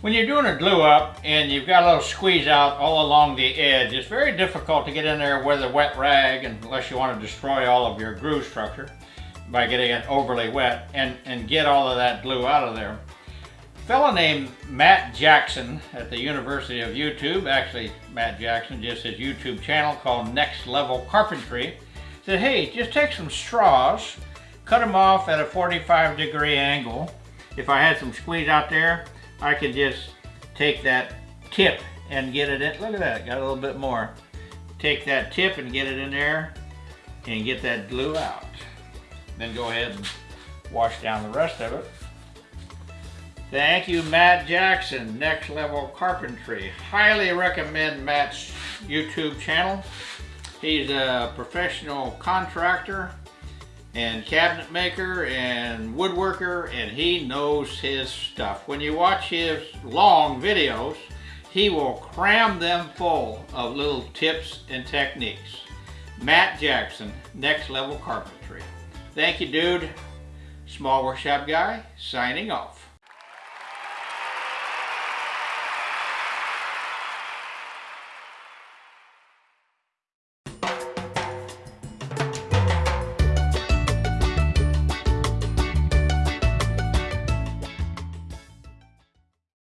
When you're doing a glue up and you've got a little squeeze out all along the edge, it's very difficult to get in there with a wet rag unless you want to destroy all of your groove structure by getting it overly wet and, and get all of that glue out of there. A fellow named Matt Jackson at the University of YouTube, actually Matt Jackson, just his YouTube channel called Next Level Carpentry, said, hey, just take some straws, cut them off at a 45 degree angle. If I had some squeeze out there, I could just take that tip and get it in. Look at that, got a little bit more. Take that tip and get it in there and get that glue out. Then go ahead and wash down the rest of it. Thank you, Matt Jackson, Next Level Carpentry. Highly recommend Matt's YouTube channel. He's a professional contractor and cabinet maker and woodworker and he knows his stuff. When you watch his long videos, he will cram them full of little tips and techniques. Matt Jackson, Next Level Carpentry. Thank you, dude. Small Workshop Guy, signing off.